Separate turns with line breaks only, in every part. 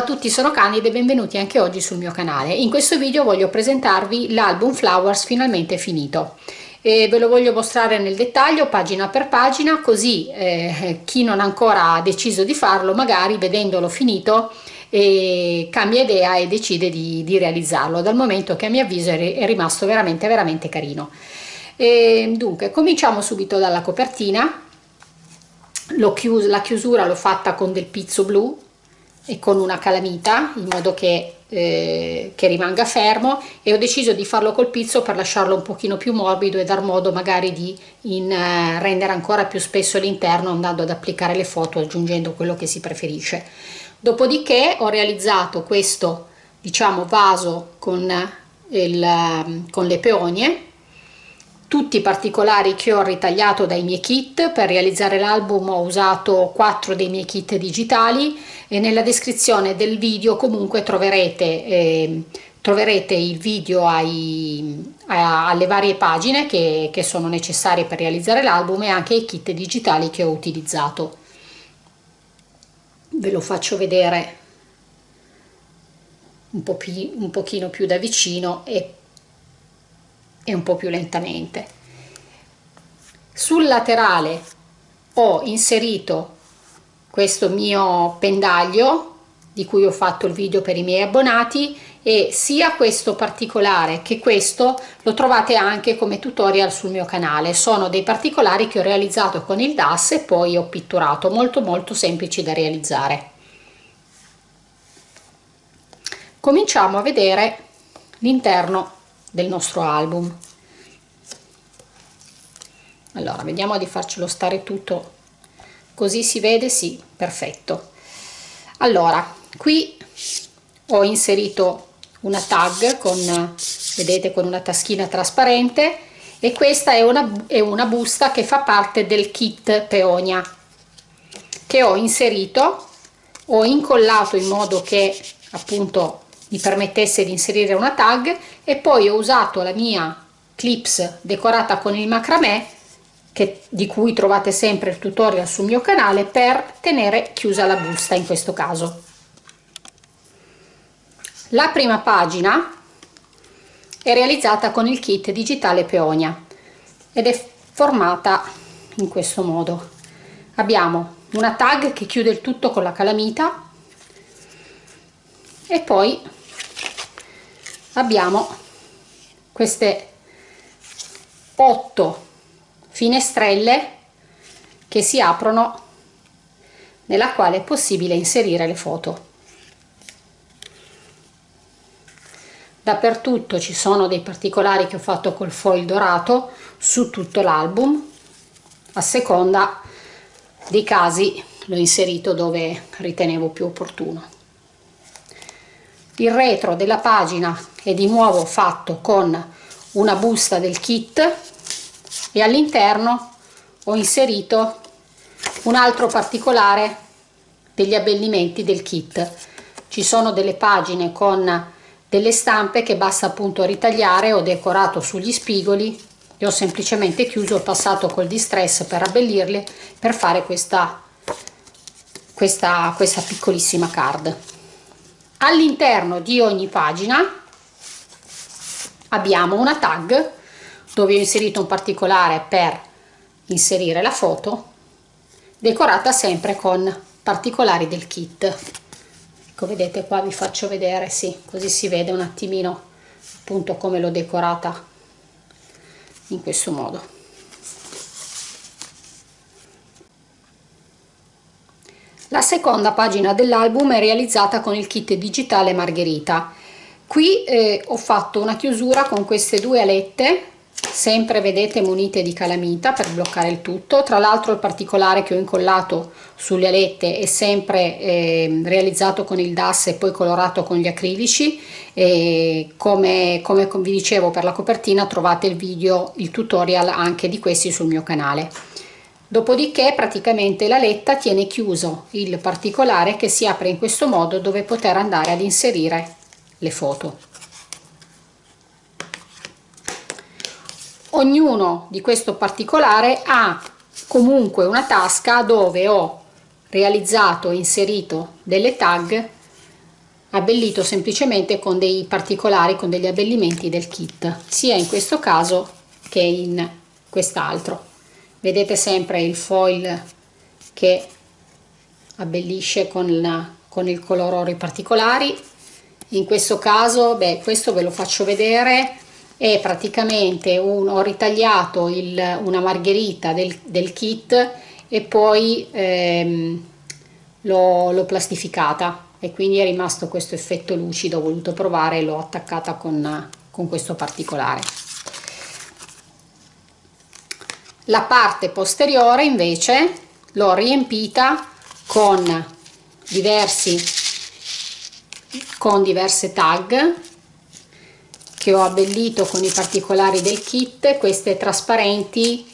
A tutti, sono Candida e benvenuti anche oggi sul mio canale. In questo video voglio presentarvi l'album Flowers finalmente finito. E ve lo voglio mostrare nel dettaglio pagina per pagina così eh, chi non ancora ha deciso di farlo magari vedendolo finito eh, cambia idea e decide di, di, realizzarlo dal momento che a mio avviso è rimasto veramente veramente carino. E, dunque cominciamo subito dalla copertina, chius la chiusura l'ho fatta con del pizzo blu e con una calamita in modo che, eh, che rimanga fermo e ho deciso di farlo col pizzo per lasciarlo un pochino più morbido e dar modo magari di in, eh, rendere ancora più spesso l'interno andando ad applicare le foto aggiungendo quello che si preferisce. Dopodiché ho realizzato questo diciamo vaso con, il, con le peonie tutti i particolari che ho ritagliato dai miei kit per realizzare l'album ho usato quattro dei miei kit digitali e nella descrizione del video comunque troverete eh, troverete il video ai, a, alle varie pagine che, che sono necessarie per realizzare l'album e anche i kit digitali che ho utilizzato. Ve lo faccio vedere un, po più, un pochino più da vicino e e un po' più lentamente. Sul laterale ho inserito questo mio pendaglio di cui ho fatto il video per i miei abbonati e sia questo particolare che questo lo trovate anche come tutorial sul mio canale sono dei particolari che ho realizzato con il DAS e poi ho pitturato molto molto semplici da realizzare cominciamo a vedere l'interno del nostro album. Allora vediamo di farcelo stare tutto così si vede sì perfetto. Allora qui ho inserito una tag con vedete con una taschina trasparente e questa è una, è una busta che fa parte del kit peonia che ho inserito ho incollato in modo che appunto mi permettesse di inserire una tag e poi ho usato la mia clips decorata con il macramè che, di cui trovate sempre il tutorial sul mio canale per tenere chiusa la busta in questo caso. La prima pagina è realizzata con il kit digitale peonia ed è formata in questo modo. Abbiamo una tag che chiude il tutto con la calamita e poi abbiamo queste 8 finestrelle che si aprono nella quale è possibile inserire le foto. Dappertutto ci sono dei particolari che ho fatto col foil dorato su tutto l'album. A seconda dei casi l'ho inserito dove ritenevo più opportuno. Il retro della pagina è di nuovo fatto con una busta del kit e all'interno ho inserito un altro particolare degli abbellimenti del kit. Ci sono delle pagine con delle stampe che basta appunto ritagliare ho decorato sugli spigoli e ho semplicemente chiuso ho passato col distress per abbellirle per fare questa questa, questa piccolissima card. All'interno di ogni pagina abbiamo una tag dove ho inserito un particolare per inserire la foto decorata sempre con particolari del kit ecco vedete qua vi faccio vedere sì così si vede un attimino appunto come l'ho decorata in questo modo La seconda pagina dell'album è realizzata con il kit digitale Margherita. Qui eh, ho fatto una chiusura con queste due alette, sempre vedete munite di calamita per bloccare il tutto. Tra l'altro il particolare che ho incollato sulle alette è sempre eh, realizzato con il DAS e poi colorato con gli acrilici. E come, come vi dicevo per la copertina trovate il video, il tutorial anche di questi sul mio canale dopodiché praticamente la letta tiene chiuso il particolare che si apre in questo modo dove poter andare ad inserire le foto. Ognuno di questo particolare ha comunque una tasca dove ho realizzato e inserito delle tag abbellito semplicemente con dei particolari con degli abbellimenti del kit sia in questo caso che in quest'altro. Vedete sempre il foil che abbellisce con, la, con il color oro i particolari in questo caso beh questo ve lo faccio vedere. È praticamente un, ho ritagliato il, una margherita del, del kit e poi ehm, l'ho plastificata. E quindi è rimasto questo effetto lucido ho voluto provare e l'ho attaccata con, con questo particolare. La parte posteriore invece l'ho riempita con diversi con diverse tag che ho abbellito con i particolari del kit. Queste trasparenti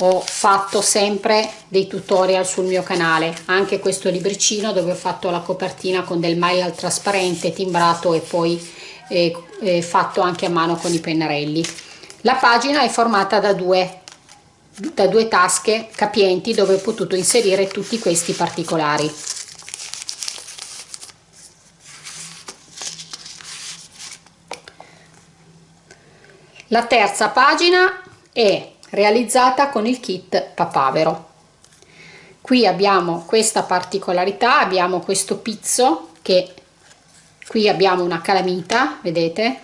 ho fatto sempre dei tutorial sul mio canale. Anche questo libricino dove ho fatto la copertina con del mail trasparente timbrato e poi eh, eh, fatto anche a mano con i pennarelli. La pagina è formata da due da due tasche capienti dove ho potuto inserire tutti questi particolari la terza pagina è realizzata con il kit papavero. Qui abbiamo questa particolarità abbiamo questo pizzo che qui abbiamo una calamita vedete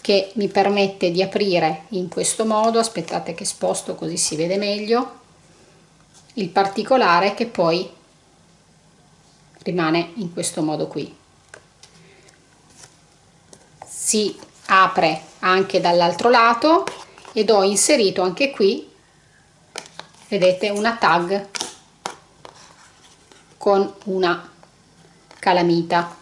che mi permette di aprire in questo modo aspettate che sposto così si vede meglio il particolare che poi rimane in questo modo qui. Si apre anche dall'altro lato ed ho inserito anche qui vedete una tag con una calamita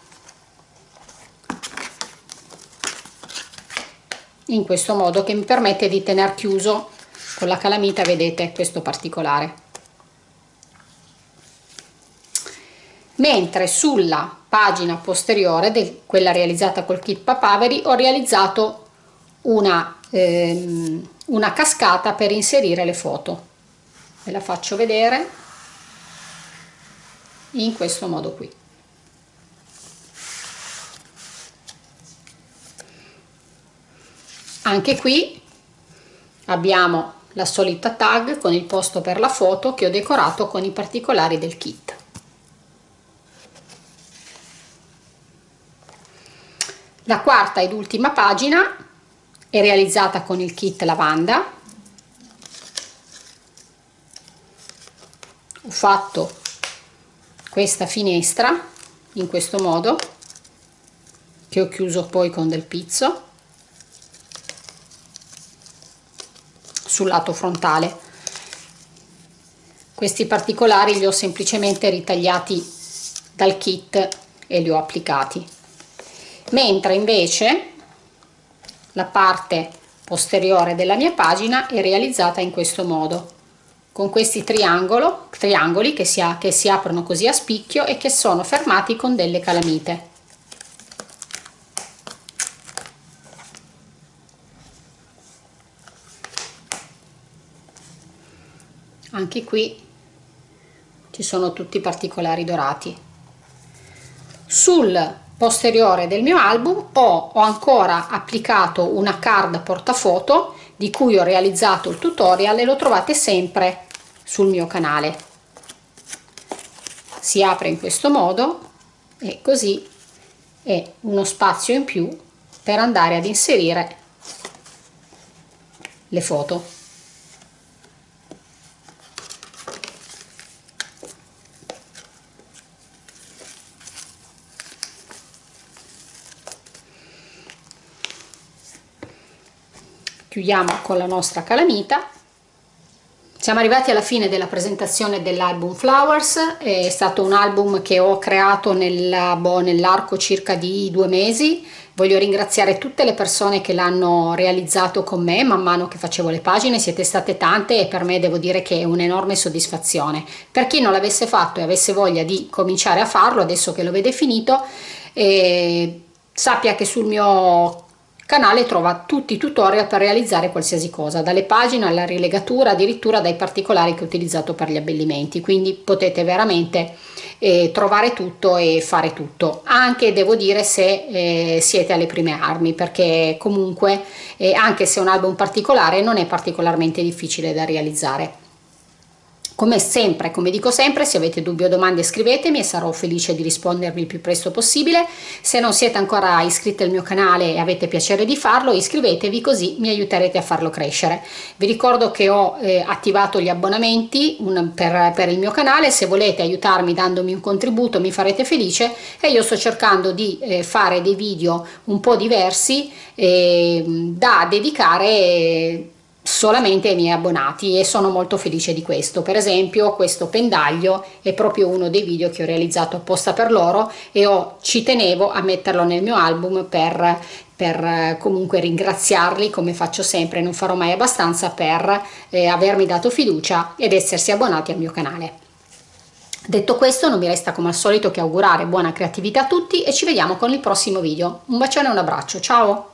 in questo modo che mi permette di tenere chiuso con la calamita vedete questo particolare. Mentre sulla pagina posteriore di quella realizzata col kit papaveri ho realizzato una, ehm, una cascata per inserire le foto. Ve la faccio vedere in questo modo qui. Anche qui abbiamo la solita tag con il posto per la foto che ho decorato con i particolari del kit. La quarta ed ultima pagina è realizzata con il kit lavanda. Ho fatto questa finestra in questo modo che ho chiuso poi con del pizzo sul lato frontale. Questi particolari li ho semplicemente ritagliati dal kit e li ho applicati mentre invece la parte posteriore della mia pagina è realizzata in questo modo. Con questi triangoli che si, ha, che si aprono così a spicchio e che sono fermati con delle calamite. Anche qui ci sono tutti i particolari dorati. Sul posteriore del mio album ho, ho ancora applicato una card portafoto di cui ho realizzato il tutorial e lo trovate sempre sul mio canale. Si apre in questo modo e così è uno spazio in più per andare ad inserire le foto chiudiamo con la nostra calamita. Siamo arrivati alla fine della presentazione dell'album Flowers, è stato un album che ho creato boh, nell'arco circa di due mesi, voglio ringraziare tutte le persone che l'hanno realizzato con me man mano che facevo le pagine, siete state tante e per me devo dire che è un'enorme soddisfazione. Per chi non l'avesse fatto e avesse voglia di cominciare a farlo, adesso che lo vede finito, eh, sappia che sul mio canale trova tutti i tutorial per realizzare qualsiasi cosa dalle pagine alla rilegatura addirittura dai particolari che ho utilizzato per gli abbellimenti. Quindi potete veramente eh, trovare tutto e fare tutto. Anche devo dire se eh, siete alle prime armi perché comunque eh, anche se è un album particolare non è particolarmente difficile da realizzare come sempre, come dico sempre, se avete dubbi o domande scrivetemi e sarò felice di rispondervi il più presto possibile. Se non siete ancora iscritti al mio canale e avete piacere di farlo, iscrivetevi così mi aiuterete a farlo crescere. Vi ricordo che ho eh, attivato gli abbonamenti un, per, per il mio canale, se volete aiutarmi dandomi un contributo mi farete felice e io sto cercando di eh, fare dei video un po' diversi eh, da dedicare solamente ai miei abbonati e sono molto felice di questo. Per esempio questo pendaglio è proprio uno dei video che ho realizzato apposta per loro e ho, ci tenevo a metterlo nel mio album per, per comunque ringraziarli come faccio sempre non farò mai abbastanza per eh, avermi dato fiducia ed essersi abbonati al mio canale. Detto questo non mi resta come al solito che augurare buona creatività a tutti e ci vediamo con il prossimo video. Un bacione e un abbraccio. Ciao